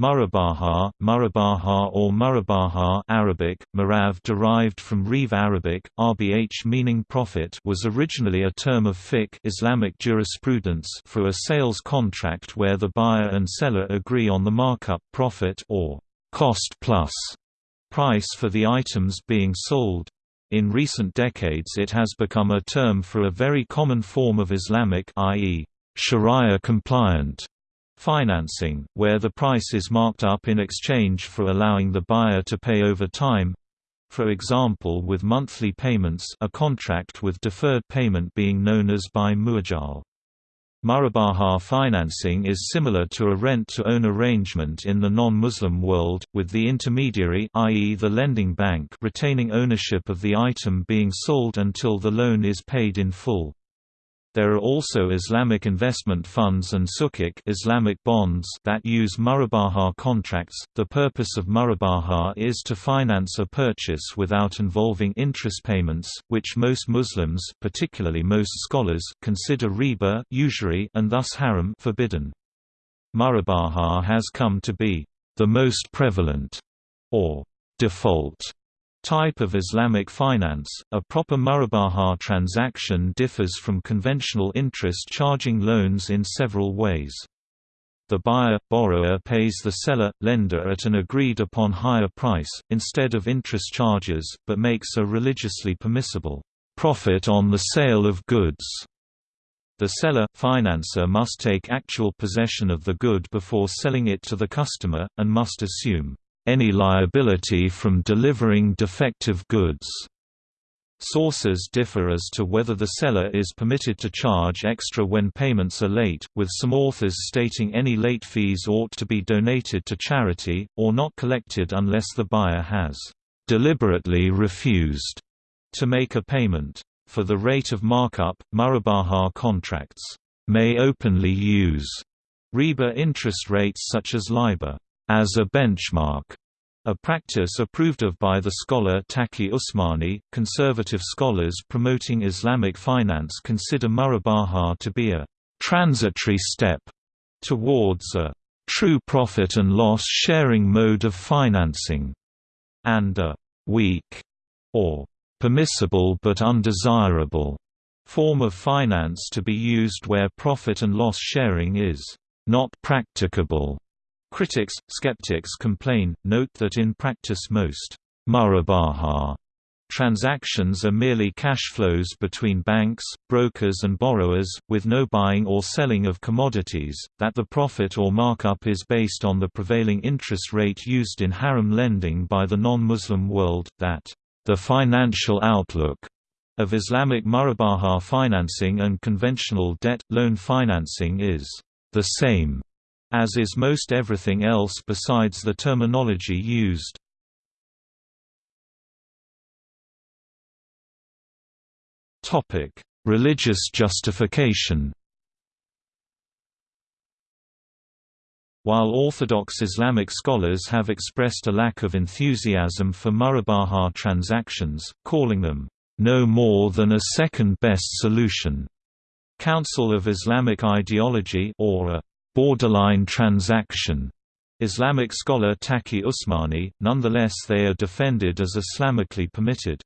Murabaha, Murabaha or Murabaha Arabic, Marav derived from Rev Arabic, RBH meaning profit was originally a term of fiqh Islamic jurisprudence for a sales contract where the buyer and seller agree on the markup profit or cost plus price for the items being sold. In recent decades it has become a term for a very common form of Islamic i.e., Sharia compliant Financing, where the price is marked up in exchange for allowing the buyer to pay over time for example with monthly payments a contract with deferred payment being known as by muajal. Murabaha financing is similar to a rent-to-own arrangement in the non-Muslim world, with the intermediary i.e. the lending bank retaining ownership of the item being sold until the loan is paid in full. There are also Islamic investment funds and sukuk Islamic bonds that use murabaha contracts. The purpose of murabaha is to finance a purchase without involving interest payments, which most Muslims, particularly most scholars, consider riba usury and thus haram forbidden. Murabaha has come to be the most prevalent or default Type of Islamic finance, a proper murabaha transaction differs from conventional interest charging loans in several ways. The buyer, borrower pays the seller, lender at an agreed-upon higher price, instead of interest charges, but makes a religiously permissible profit on the sale of goods. The seller, financer must take actual possession of the good before selling it to the customer, and must assume any liability from delivering defective goods. Sources differ as to whether the seller is permitted to charge extra when payments are late, with some authors stating any late fees ought to be donated to charity, or not collected unless the buyer has deliberately refused to make a payment. For the rate of markup, Murabaha contracts may openly use riba interest rates such as LIBOR as a benchmark, a practice approved of by the scholar Taqi Usmani. Conservative scholars promoting Islamic finance consider murabaha to be a transitory step towards a true profit and loss sharing mode of financing, and a weak or permissible but undesirable form of finance to be used where profit and loss sharing is not practicable. Critics, skeptics complain, note that in practice most murabaha transactions are merely cash flows between banks, brokers and borrowers, with no buying or selling of commodities, that the profit or markup is based on the prevailing interest rate used in haram lending by the non-Muslim world, that the financial outlook of Islamic murabaha financing and conventional debt, loan financing is the same as is most everything else besides the terminology used. Religious justification While Orthodox Islamic scholars have expressed a lack of enthusiasm for murabaha transactions, calling them, "...no more than a second-best solution." Council of Islamic Ideology or a borderline transaction. Islamic scholar Taqi Usmani, nonetheless they are defended as Islamically permitted.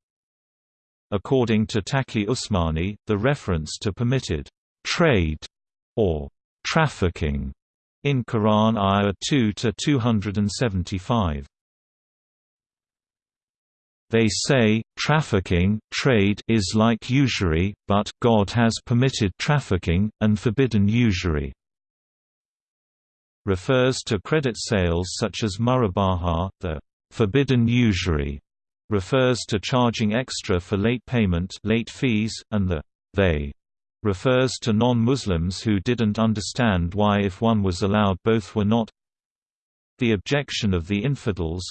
According to Taqi Usmani, the reference to permitted trade or trafficking in Quran Ayah 2 to 275. They say, trafficking trade is like usury, but God has permitted trafficking, and forbidden usury refers to credit sales such as murabaha, the forbidden usury refers to charging extra for late payment late fees, and the they refers to non-Muslims who didn't understand why if one was allowed both were not. The objection of the infidels,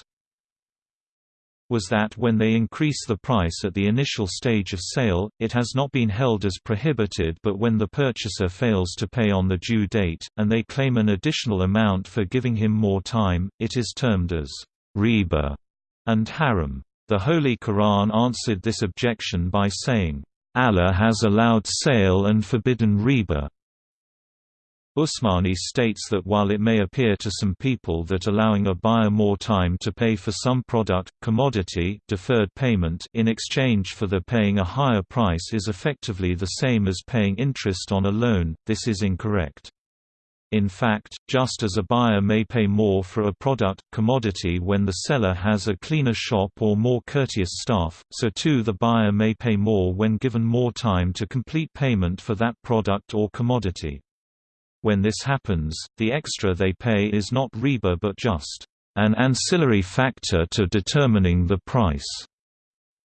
was that when they increase the price at the initial stage of sale, it has not been held as prohibited but when the purchaser fails to pay on the due date, and they claim an additional amount for giving him more time, it is termed as riba and haram. The Holy Quran answered this objection by saying, Allah has allowed sale and forbidden riba. Usmani states that while it may appear to some people that allowing a buyer more time to pay for some product, commodity deferred payment in exchange for their paying a higher price is effectively the same as paying interest on a loan, this is incorrect. In fact, just as a buyer may pay more for a product, commodity when the seller has a cleaner shop or more courteous staff, so too the buyer may pay more when given more time to complete payment for that product or commodity. When this happens, the extra they pay is not riba but just an ancillary factor to determining the price.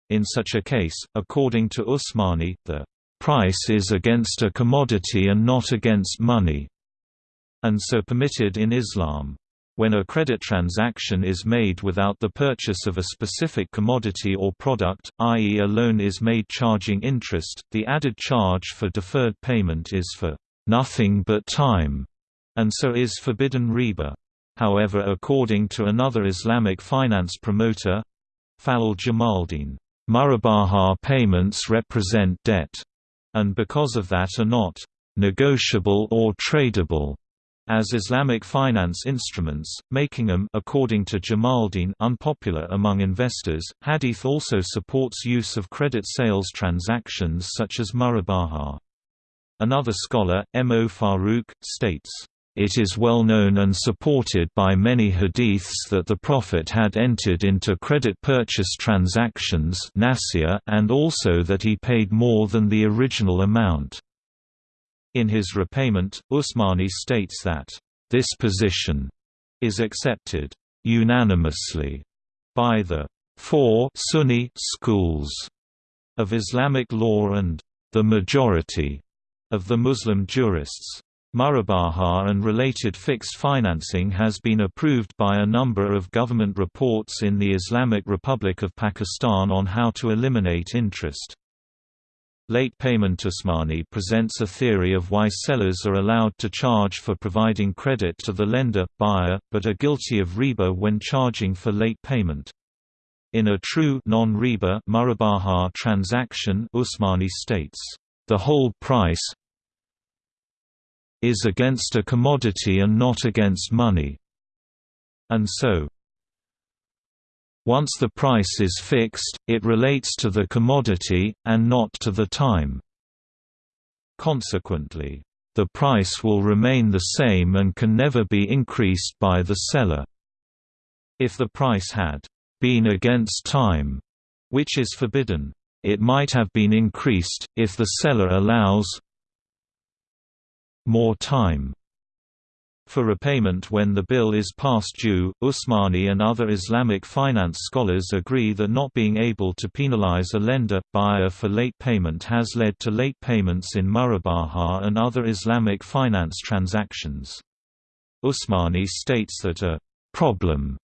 In such a case, according to Usmani, the price is against a commodity and not against money, and so permitted in Islam. When a credit transaction is made without the purchase of a specific commodity or product, i.e. a loan is made charging interest, the added charge for deferred payment is for nothing but time, and so is forbidden riba. However according to another Islamic finance promoter, Faleel Jamaldeen, Murabaha payments represent debt, and because of that are not negotiable or tradable as Islamic finance instruments, making them according to Jamaldeen unpopular among investors. Hadith also supports use of credit sales transactions such as murabaha. Another scholar, M. O. Farooq, states, it is well known and supported by many hadiths that the Prophet had entered into credit purchase transactions and also that he paid more than the original amount. In his repayment, Usmani states that, "...this position is accepted unanimously by the four Sunni schools of Islamic law and the majority of the Muslim jurists. Murabaha and related fixed financing has been approved by a number of government reports in the Islamic Republic of Pakistan on how to eliminate interest. Late payment Usmani presents a theory of why sellers are allowed to charge for providing credit to the lender, buyer, but are guilty of riba when charging for late payment. In a true non-riba transaction Usmani states, the whole price is against a commodity and not against money. And so, once the price is fixed, it relates to the commodity, and not to the time. Consequently, the price will remain the same and can never be increased by the seller. If the price had been against time, which is forbidden, it might have been increased, if the seller allows more time. For repayment when the bill is past due, Usmani and other Islamic finance scholars agree that not being able to penalize a lender, buyer for late payment has led to late payments in Murabaha and other Islamic finance transactions. Usmani states that a problem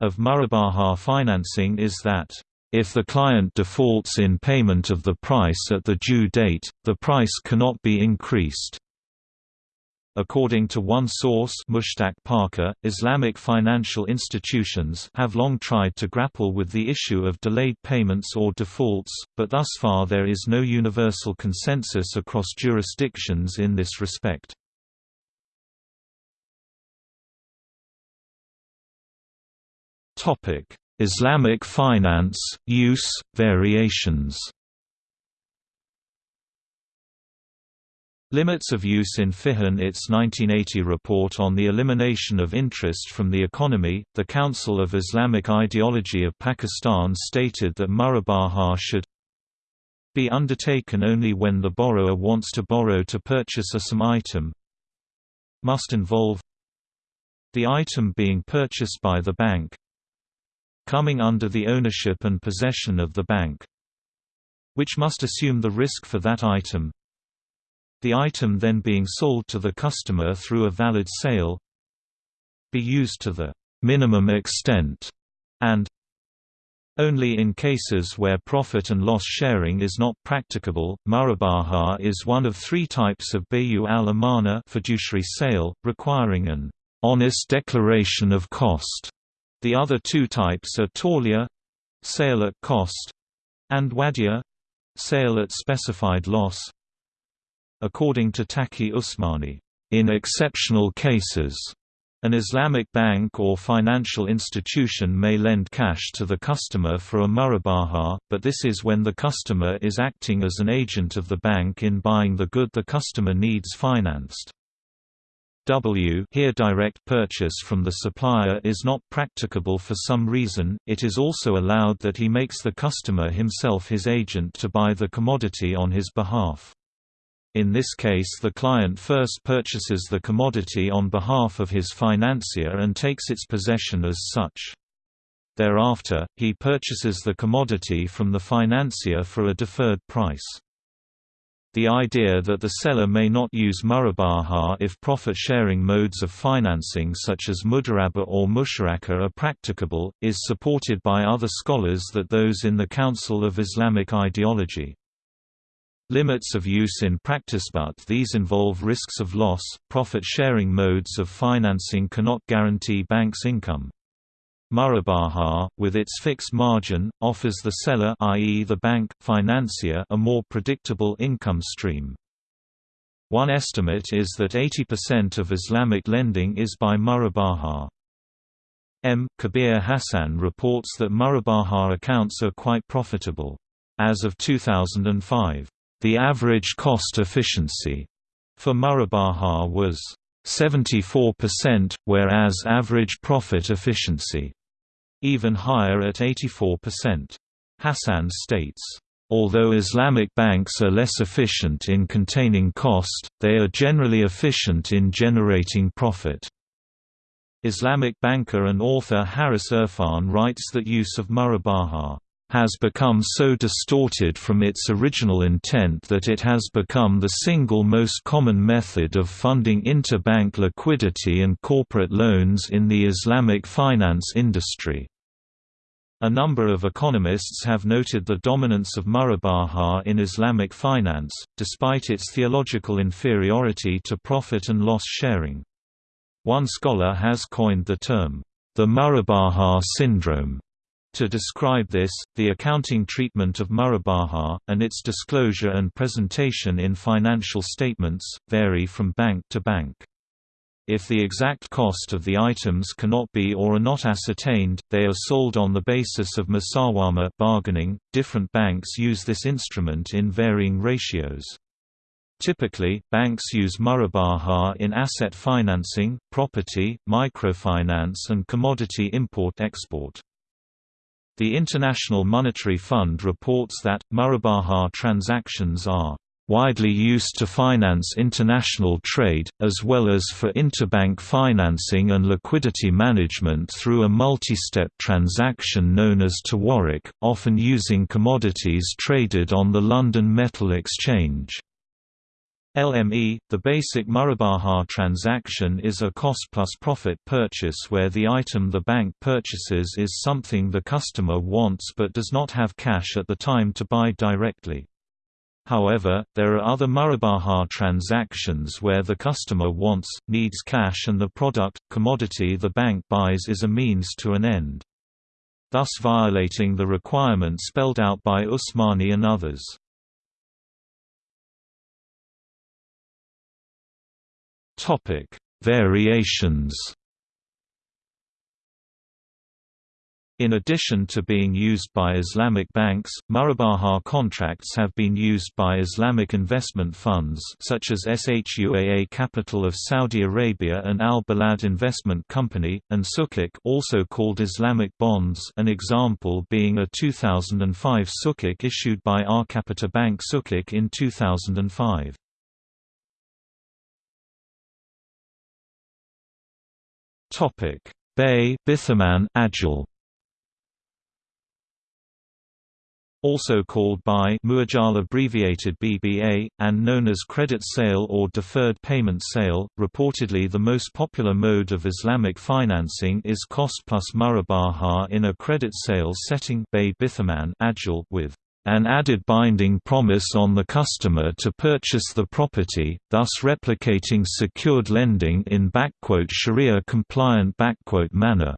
of Murabaha financing is that if the client defaults in payment of the price at the due date, the price cannot be increased. According to one source Mushtaq Parker, Islamic financial institutions have long tried to grapple with the issue of delayed payments or defaults, but thus far there is no universal consensus across jurisdictions in this respect. Islamic finance, use, variations. Limits of use in Fiqh. Its 1980 report on the elimination of interest from the economy, the Council of Islamic Ideology of Pakistan stated that murabaha should be undertaken only when the borrower wants to borrow to purchase a some item. Must involve the item being purchased by the bank coming under the ownership and possession of the bank, which must assume the risk for that item. The item then being sold to the customer through a valid sale be used to the minimum extent, and only in cases where profit and loss sharing is not practicable, murabaha is one of three types of bayu al-amana fiduciary sale, requiring an honest declaration of cost. The other two types are tawliya sale at cost and wadiyah sale at specified loss. According to Taqi Usmani, In exceptional cases, an Islamic bank or financial institution may lend cash to the customer for a murabaha, but this is when the customer is acting as an agent of the bank in buying the good the customer needs financed. W here direct purchase from the supplier is not practicable for some reason, it is also allowed that he makes the customer himself his agent to buy the commodity on his behalf. In this case the client first purchases the commodity on behalf of his financier and takes its possession as such. Thereafter, he purchases the commodity from the financier for a deferred price. The idea that the seller may not use murabaha if profit-sharing modes of financing such as mudaraba or musharaka are practicable, is supported by other scholars that those in the Council of Islamic Ideology. Limits of use in practice but these involve risks of loss. Profit-sharing modes of financing cannot guarantee banks' income. Murabaha, with its fixed margin, offers the seller i.e. the bank, financier a more predictable income stream. One estimate is that 80% of Islamic lending is by Murabaha. M. Kabir Hassan reports that Murabaha accounts are quite profitable. As of 2005, the average cost efficiency for Murabaha was 74%, whereas average profit efficiency even higher at 84%. Hassan states, Although Islamic banks are less efficient in containing cost, they are generally efficient in generating profit. Islamic banker and author Haris Irfan writes that use of murabaha has become so distorted from its original intent that it has become the single most common method of funding interbank liquidity and corporate loans in the Islamic finance industry. A number of economists have noted the dominance of murabaha in Islamic finance, despite its theological inferiority to profit and loss sharing. One scholar has coined the term, the murabaha syndrome, to describe this, the accounting treatment of Murabaha, and its disclosure and presentation in financial statements, vary from bank to bank. If the exact cost of the items cannot be or are not ascertained, they are sold on the basis of masawama bargaining. Different banks use this instrument in varying ratios. Typically, banks use murabaha in asset financing, property, microfinance and commodity import-export. The International Monetary Fund reports that, Murabaha transactions are widely used to finance international trade, as well as for interbank financing and liquidity management through a multi-step transaction known as tawarruq, often using commodities traded on the London Metal Exchange. LME, the basic Murabaha transaction is a cost-plus-profit purchase where the item the bank purchases is something the customer wants but does not have cash at the time to buy directly. However, there are other Murabaha transactions where the customer wants, needs cash and the product, commodity the bank buys is a means to an end. Thus violating the requirement spelled out by Usmani and others. Topic: Variations. In addition to being used by Islamic banks, Murabaha contracts have been used by Islamic investment funds such as SHUAA Capital of Saudi Arabia and Al Balad Investment Company, and Sukuk also called Islamic bonds an example being a 2005 Sukuk issued by Arcapita Bank Sukuk in 2005. Topic: Bay Bithaman Ajil. Also called by Muajal abbreviated BBA, and known as credit sale or deferred payment sale, reportedly the most popular mode of Islamic financing is cost plus murabaha in a credit sale setting Bay Ajil with an added binding promise on the customer to purchase the property, thus replicating secured lending in Sharia-compliant manner.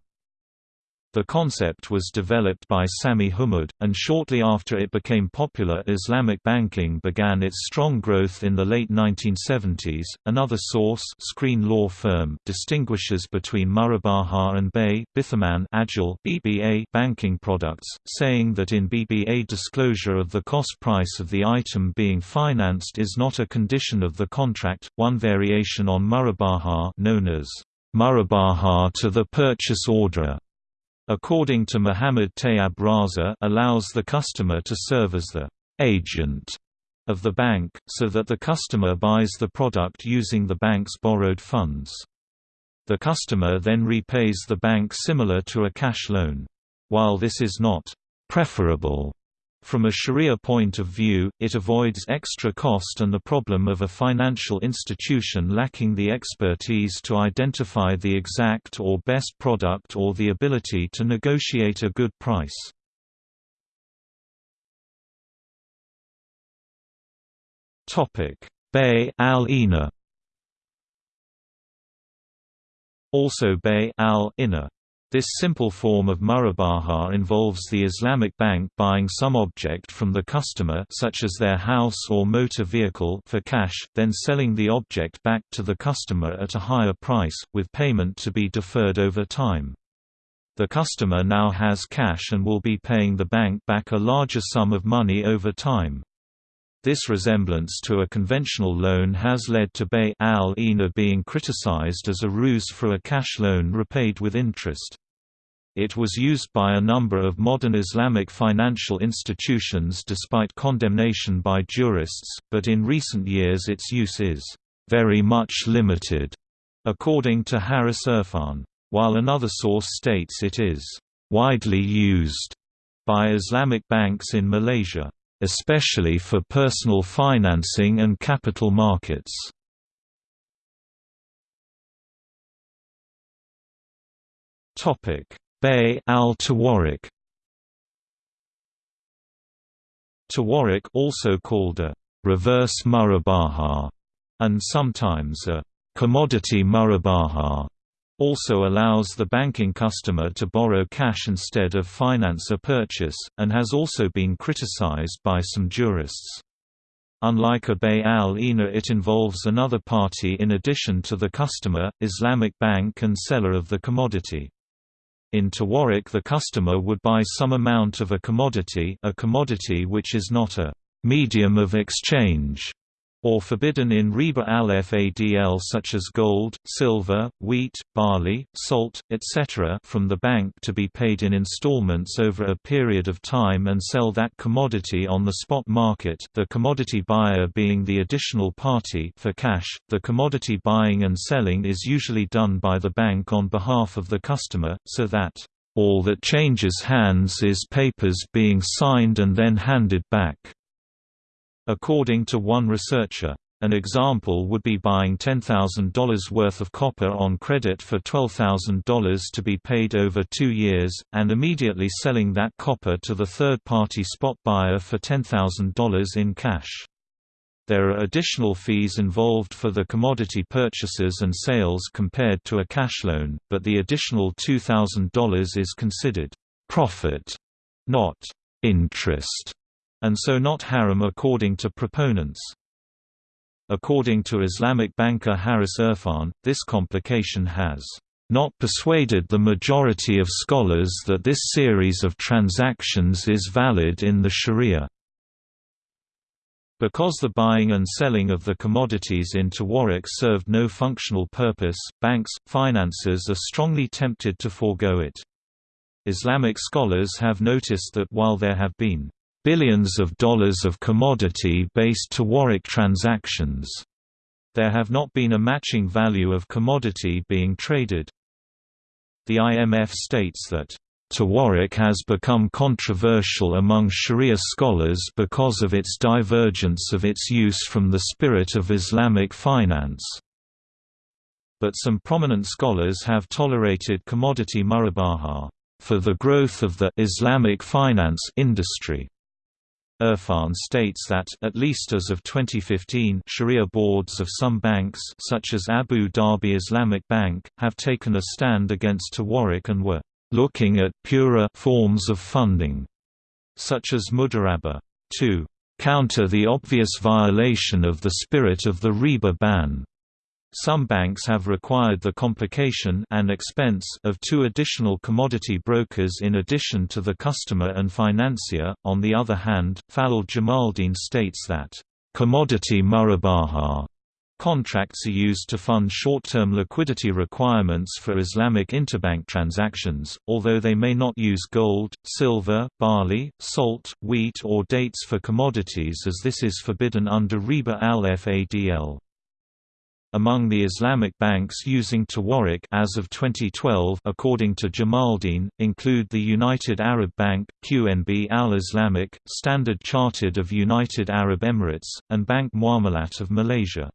The concept was developed by Sami Hamoud, and shortly after it became popular, Islamic banking began its strong growth in the late 1970s. Another source, Screen Law Firm, distinguishes between Murabaha and Bay Bithaman Ajil (BBA) banking products, saying that in BBA disclosure of the cost price of the item being financed is not a condition of the contract. One variation on Murabaha, known as Murabaha to the purchase order according to Muhammad Tayyab Raza allows the customer to serve as the agent of the bank, so that the customer buys the product using the bank's borrowed funds. The customer then repays the bank similar to a cash loan. While this is not preferable from a Sharia point of view, it avoids extra cost and the problem of a financial institution lacking the expertise to identify the exact or best product or the ability to negotiate a good price. BEI al-Ina Also Bay al-Ina this simple form of murabaha involves the Islamic bank buying some object from the customer such as their house or motor vehicle for cash, then selling the object back to the customer at a higher price, with payment to be deferred over time. The customer now has cash and will be paying the bank back a larger sum of money over time. This resemblance to a conventional loan has led to BEI al-Ina being criticized as a ruse for a cash loan repaid with interest. It was used by a number of modern Islamic financial institutions despite condemnation by jurists, but in recent years its use is very much limited, according to Haris Irfan, while another source states it is widely used by Islamic banks in Malaysia especially for personal financing and capital markets. BEI al-Tawarruq Tawarruq also called a reverse murabaha and sometimes a commodity murabaha also allows the banking customer to borrow cash instead of finance a purchase, and has also been criticized by some jurists. Unlike a BEI al-Ina it involves another party in addition to the customer, Islamic bank and seller of the commodity. In Tawarruq the customer would buy some amount of a commodity a commodity which is not a medium of exchange or forbidden in riba al-fadl such as gold, silver, wheat, barley, salt, etc. from the bank to be paid in installments over a period of time and sell that commodity on the spot market the commodity buyer being the additional party for cash. The commodity buying and selling is usually done by the bank on behalf of the customer, so that all that changes hands is papers being signed and then handed back. According to one researcher, an example would be buying $10,000 worth of copper on credit for $12,000 to be paid over two years, and immediately selling that copper to the third-party spot buyer for $10,000 in cash. There are additional fees involved for the commodity purchases and sales compared to a cash loan, but the additional $2,000 is considered profit, not interest and so not haram according to proponents. According to Islamic banker Haris Irfan, this complication has not persuaded the majority of scholars that this series of transactions is valid in the Sharia. Because the buying and selling of the commodities in Tawarruq served no functional purpose, banks, financiers are strongly tempted to forego it. Islamic scholars have noticed that while there have been billions of dollars of commodity-based Tawarruq transactions. There have not been a matching value of commodity being traded. The IMF states that Tawarruq has become controversial among Sharia scholars because of its divergence of its use from the spirit of Islamic finance. But some prominent scholars have tolerated commodity murabaha for the growth of the Islamic finance industry. Irfan states that at least as of 2015 Sharia boards of some banks such as Abu Dhabi Islamic Bank, have taken a stand against Tawarruq and were looking at purer forms of funding, such as mudarabah, to counter the obvious violation of the spirit of the riba ban. Some banks have required the complication and expense of two additional commodity brokers in addition to the customer and financier. On the other hand, Faleel Jamaldeen states that commodity murabaha Contracts are used to fund short-term liquidity requirements for Islamic interbank transactions, although they may not use gold, silver, barley, salt, wheat or dates for commodities as this is forbidden under Riba al-Fadl. Among the Islamic banks using Tawarruq as of 2012 according to Jamaldeen, include the United Arab Bank, QNB Al-Islamic, Standard Chartered of United Arab Emirates, and Bank Muamalat of Malaysia.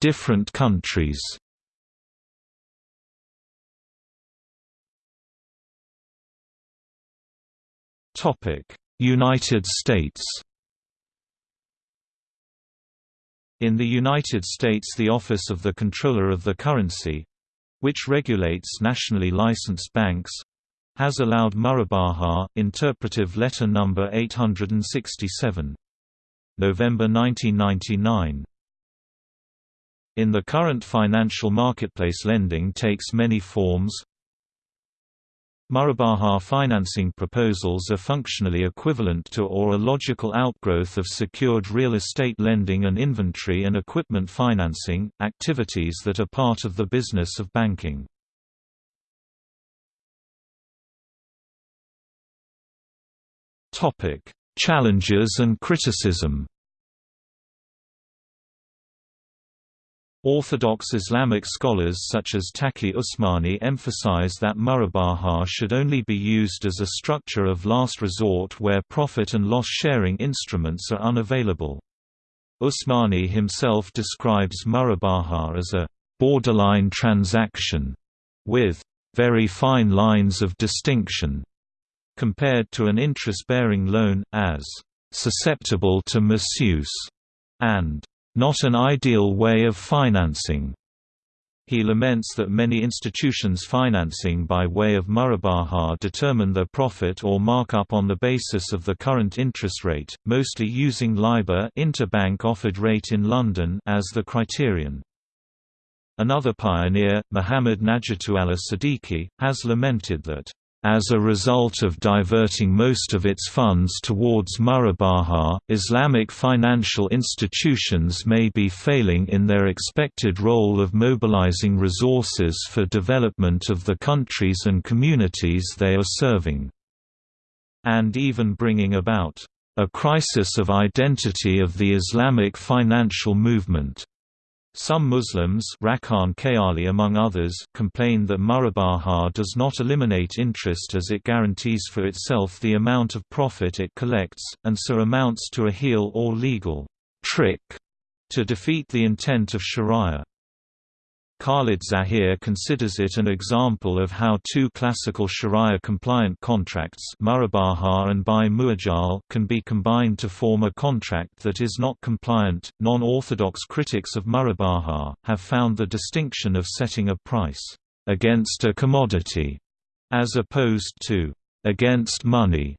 Different countries Topic United States In the United States the Office of the Comptroller of the Currency—which regulates nationally licensed banks—has allowed Murabaha, interpretive letter number 867. November 1999. In the current financial marketplace lending takes many forms, Murabaha financing proposals are functionally equivalent to or a logical outgrowth of secured real estate lending and inventory and equipment financing, activities that are part of the business of banking. Challenges and criticism Orthodox Islamic scholars such as Taqi Usmani emphasize that murabaha should only be used as a structure of last resort where profit and loss sharing instruments are unavailable. Usmani himself describes murabaha as a borderline transaction with very fine lines of distinction compared to an interest-bearing loan, as susceptible to misuse and not an ideal way of financing. He laments that many institutions financing by way of murabaha determine their profit or markup on the basis of the current interest rate, mostly using LIBOR interbank offered rate in London as the criterion. Another pioneer, Muhammad Nejatullah Siddiqui, has lamented that as a result of diverting most of its funds towards Murabaha, Islamic financial institutions may be failing in their expected role of mobilizing resources for development of the countries and communities they are serving. And even bringing about a crisis of identity of the Islamic financial movement. Some Muslims among others complain that murabaha does not eliminate interest as it guarantees for itself the amount of profit it collects, and so amounts to a heel or legal trick to defeat the intent of sharia. Khalid Zahir considers it an example of how two classical Sharia-compliant contracts Murabaha and Bai Muajjal can be combined to form a contract that is not compliant. Non-orthodox critics of Murabaha have found the distinction of setting a price against a commodity as opposed to against money,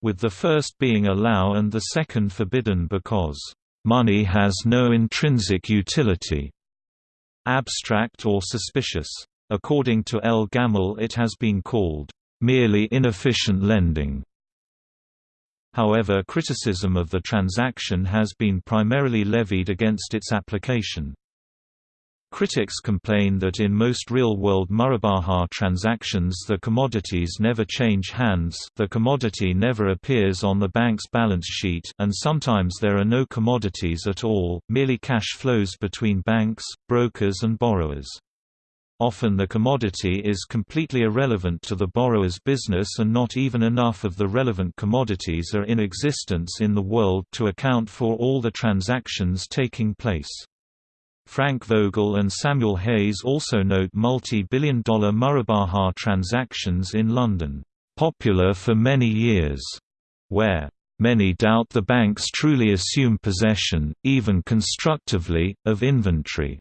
with the first being allow and the second forbidden because money has no intrinsic utility abstract or suspicious. According to El Gamal it has been called, "...merely inefficient lending." However criticism of the transaction has been primarily levied against its application. Critics complain that in most real-world Murabaha transactions the commodities never change hands the commodity never appears on the bank's balance sheet and sometimes there are no commodities at all, merely cash flows between banks, brokers and borrowers. Often the commodity is completely irrelevant to the borrower's business and not even enough of the relevant commodities are in existence in the world to account for all the transactions taking place. Frank Vogel and Samuel Hayes also note multi-billion dollar Murabaha transactions in London, popular for many years, where Many doubt the banks truly assume possession, even constructively, of inventory.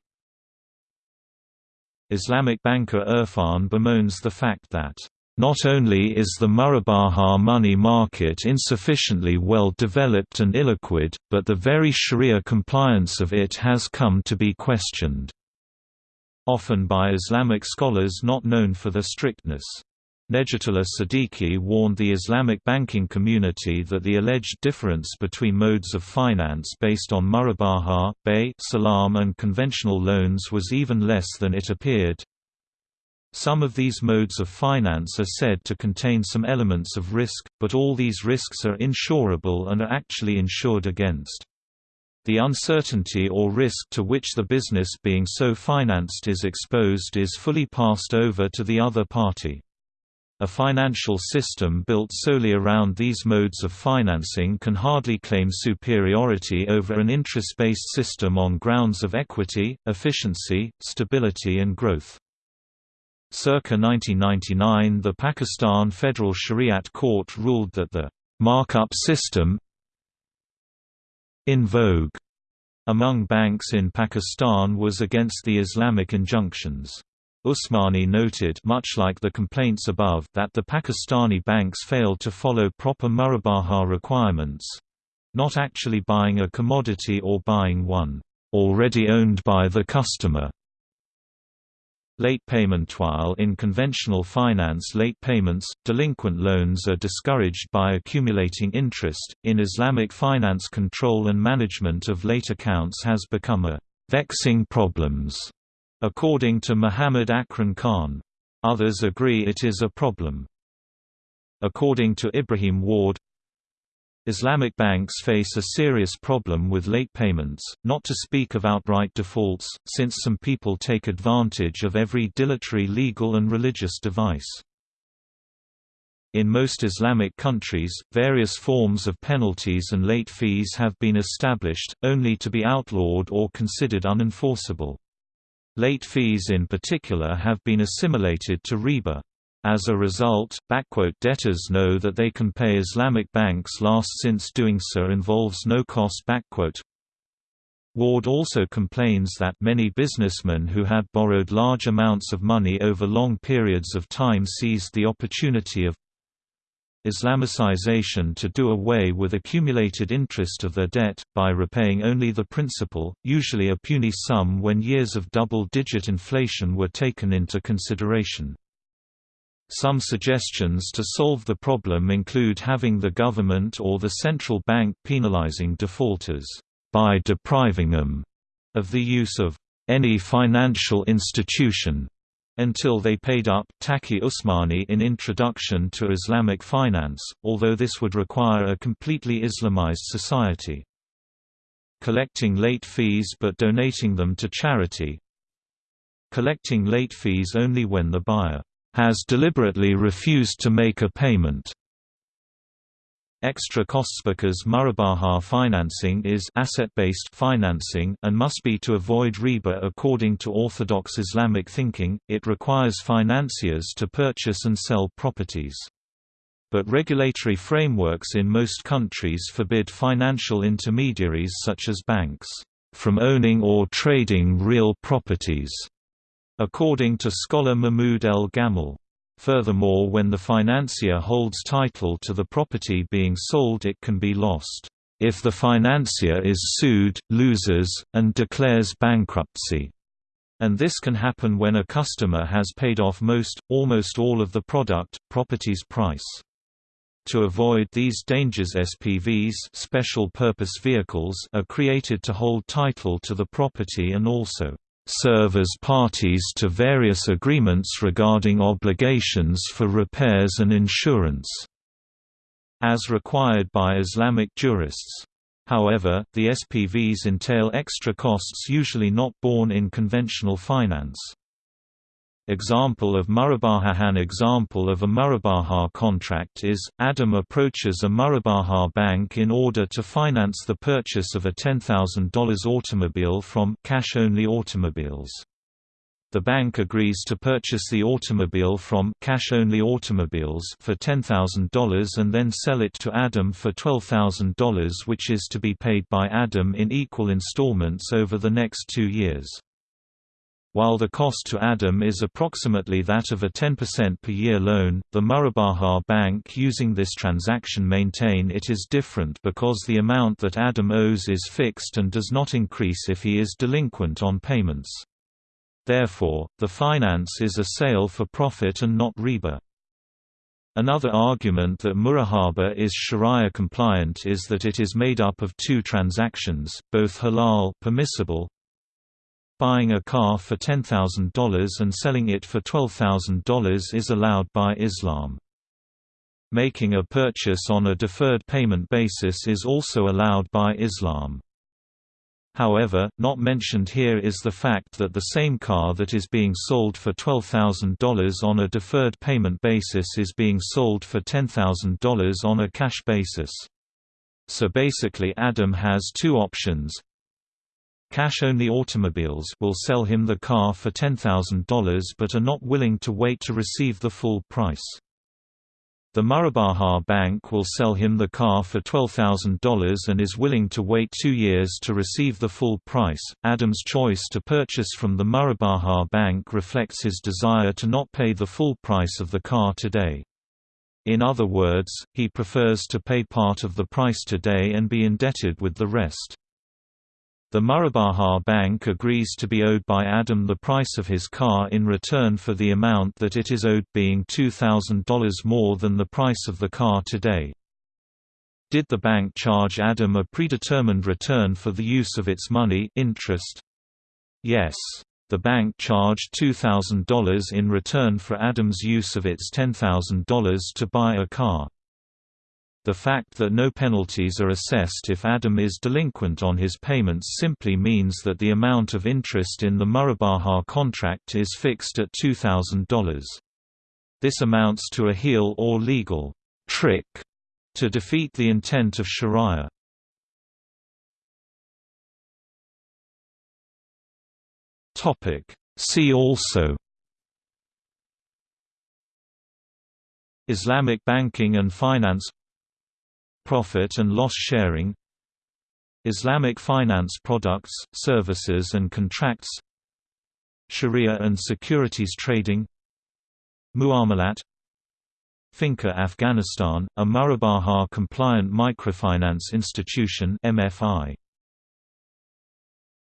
Islamic banker Irfan bemoans the fact that not only is the Murabaha money market insufficiently well developed and illiquid, but the very sharia compliance of it has come to be questioned. Often by Islamic scholars not known for their strictness. Nejatullah Siddiqui warned the Islamic banking community that the alleged difference between modes of finance based on murabaha, bay, salam and conventional loans was even less than it appeared. Some of these modes of finance are said to contain some elements of risk, but all these risks are insurable and are actually insured against. The uncertainty or risk to which the business being so financed is exposed is fully passed over to the other party. A financial system built solely around these modes of financing can hardly claim superiority over an interest-based system on grounds of equity, efficiency, stability and growth. Circa 1999 the Pakistan Federal Shariat Court ruled that the «markup system» in vogue among banks in Pakistan was against the Islamic injunctions. Usmani noted much like the complaints above that the Pakistani banks failed to follow proper murabaha requirements—not actually buying a commodity or buying one already owned by the customer. Late payment While in conventional finance late payments, delinquent loans are discouraged by accumulating interest, in Islamic finance control and management of late accounts has become a «vexing problems», according to Muhammad Akram Khan. Others agree it is a problem. According to Ibrahim Warde, Islamic banks face a serious problem with late payments, not to speak of outright defaults, since some people take advantage of every dilatory legal and religious device. In most Islamic countries, various forms of penalties and late fees have been established, only to be outlawed or considered unenforceable. Late fees in particular have been assimilated to riba. As a result, debtors know that they can pay Islamic banks last since doing so involves no cost. Warde also complains that many businessmen who had borrowed large amounts of money over long periods of time seized the opportunity of Islamicization to do away with accumulated interest of their debt, by repaying only the principal, usually a puny sum when years of double-digit inflation were taken into consideration. Some suggestions to solve the problem include having the government or the central bank penalizing defaulters, by depriving them of the use of any financial institution until they paid up Taqi Usmani in Introduction to Islamic Finance, although this would require a completely Islamized society. Collecting late fees but donating them to charity Collecting late fees only when the buyer has deliberately refused to make a payment. Extra costs because Murabaha financing is asset-based financing and must be to avoid riba according to orthodox Islamic thinking, it requires financiers to purchase and sell properties. But regulatory frameworks in most countries forbid financial intermediaries such as banks, from owning or trading real properties according to scholar Mahmoud El Gamal. Furthermore when the financier holds title to the property being sold it can be lost, if the financier is sued, loses, and declares bankruptcy. And this can happen when a customer has paid off most, almost all of the product, property's price. To avoid these dangers SPVs special purpose vehicles are created to hold title to the property and also serve as parties to various agreements regarding obligations for repairs and insurance, as required by Islamic jurists. However, the SPVs entail extra costs usually not borne in conventional finance. Example of Murabaha example of a Murabaha contract is, Adam approaches a Murabaha bank in order to finance the purchase of a $10,000 automobile from cash-only automobiles. The bank agrees to purchase the automobile from cash-only automobiles for $10,000 and then sell it to Adam for $12,000 which is to be paid by Adam in equal installments over the next two years. While the cost to Adam is approximately that of a 10% per year loan, the Murabaha Bank using this transaction maintain it is different because the amount that Adam owes is fixed and does not increase if he is delinquent on payments. Therefore, the finance is a sale for profit and not riba. Another argument that murabaha is sharia compliant is that it is made up of two transactions, both halal permissible, buying a car for $10,000 and selling it for $12,000 is allowed by Islam. Making a purchase on a deferred payment basis is also allowed by Islam. However, not mentioned here is the fact that the same car that is being sold for $12,000 on a deferred payment basis is being sold for $10,000 on a cash basis. So basically Adam has two options. Cash-only automobiles will sell him the car for $10,000 but are not willing to wait to receive the full price. The Murabaha Bank will sell him the car for $12,000 and is willing to wait two years to receive the full price. Adam's choice to purchase from the Murabaha Bank reflects his desire to not pay the full price of the car today. In other words, he prefers to pay part of the price today and be indebted with the rest. The Murabaha Bank agrees to be owed by Adam the price of his car in return for the amount that it is owed being $2,000 more than the price of the car today. Did the bank charge Adam a predetermined return for the use of its money interest? Yes. The bank charged $2,000 in return for Adam's use of its $10,000 to buy a car. The fact that no penalties are assessed if Adam is delinquent on his payments simply means that the amount of interest in the Murabaha contract is fixed at $2,000. This amounts to a hiyal or legal trick to defeat the intent of Sharia. See also Islamic banking and finance Profit and loss sharing Islamic finance products, services and contracts Sharia and securities trading Muamalat Finca Afghanistan, a Murabaha compliant microfinance institution MFI